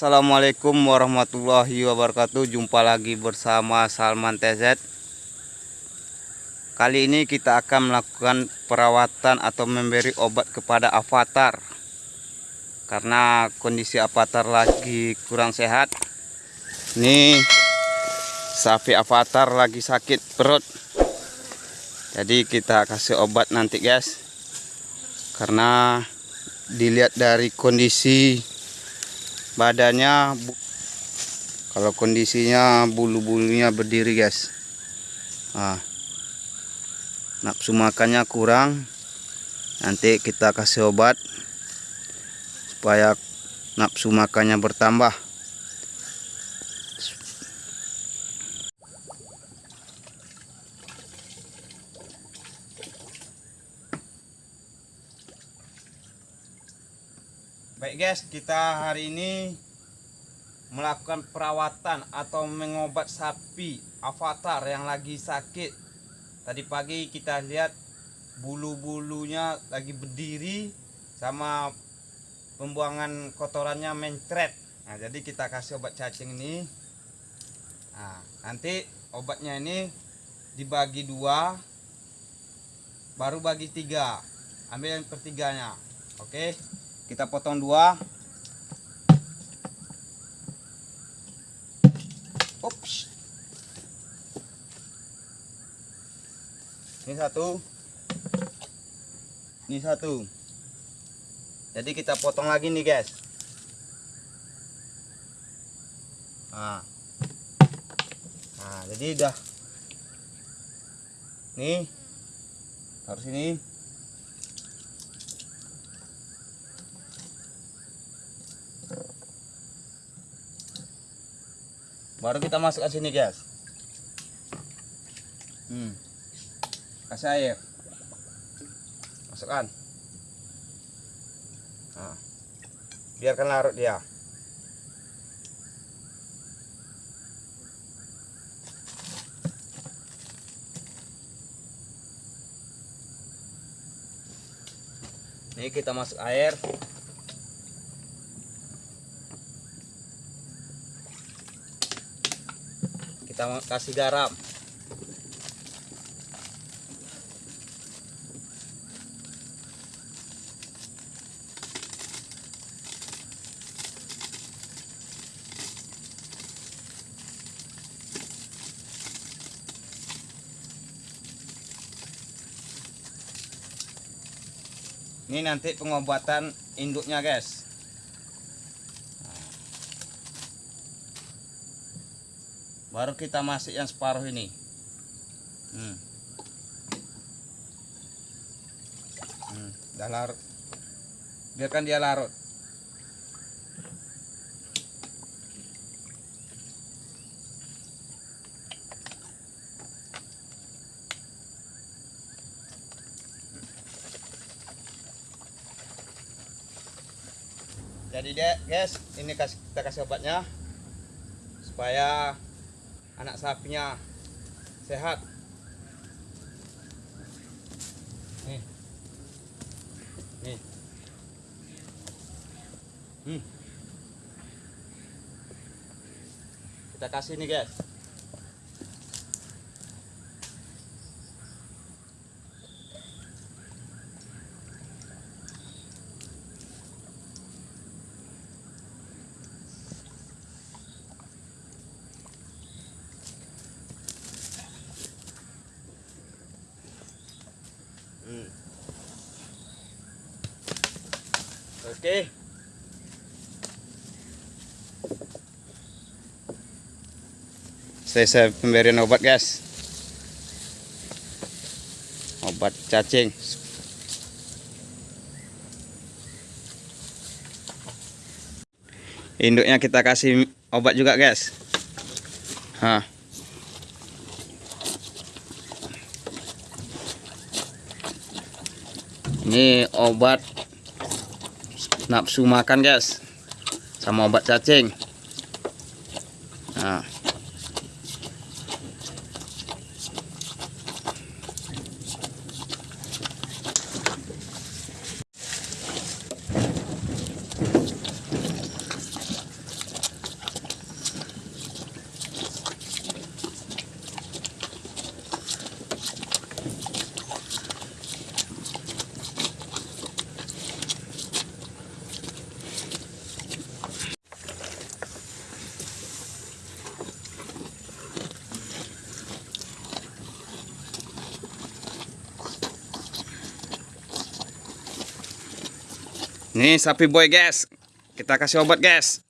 Assalamualaikum warahmatullahi wabarakatuh. Jumpa lagi bersama Salman TZ Kali ini kita akan melakukan perawatan atau memberi obat kepada avatar. Karena kondisi avatar lagi kurang sehat. Ini sapi avatar lagi sakit perut. Jadi kita kasih obat nanti guys. Karena dilihat dari kondisi badannya kalau kondisinya bulu-bulunya berdiri guys. Nah, nafsu makannya kurang. Nanti kita kasih obat supaya nafsu makannya bertambah Baik guys, kita hari ini melakukan perawatan atau mengobat sapi avatar yang lagi sakit. Tadi pagi kita lihat bulu-bulunya lagi berdiri sama pembuangan kotorannya mencret. Nah, jadi kita kasih obat cacing ini. Nah, nanti obatnya ini dibagi dua, baru bagi tiga. Ambil yang pertiganya. Oke kita potong dua. Ups. ini satu. Ini satu. Jadi kita potong lagi nih guys. Nah, nah jadi udah. Nih. Harus ini baru kita masuk ke sini guys. Hmm. kasih air. Masukkan. Nah. biarkan larut dia. Ini kita masuk air kita kasih garam. Ini nanti pengobatan induknya guys baru kita masuk yang separuh ini. Hmm. Hmm, udah larut. Biarkan dia larut. Jadi deh guys ini kita kasih obatnya supaya anak sapinya. Sehat. Nih. Nih. Hmm. kita kasih nih guys Oke. Selesai pemberian obat, guys. Obat cacing. Induknya kita kasih obat juga, guys. Hah. Ini obat nafsu makan guys sama obat cacing nah. Nih sapi boy guys. Kita kasih obat guys.